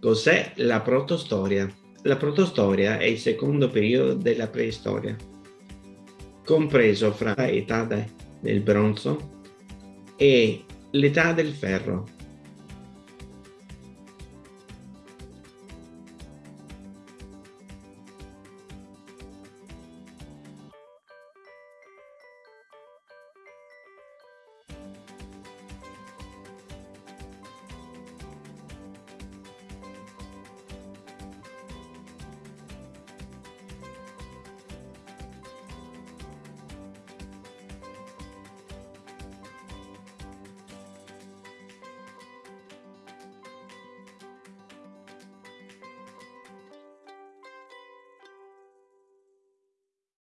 Cos'è la protostoria? La protostoria è il secondo periodo della preistoria, compreso fra l'età del bronzo e l'età del ferro.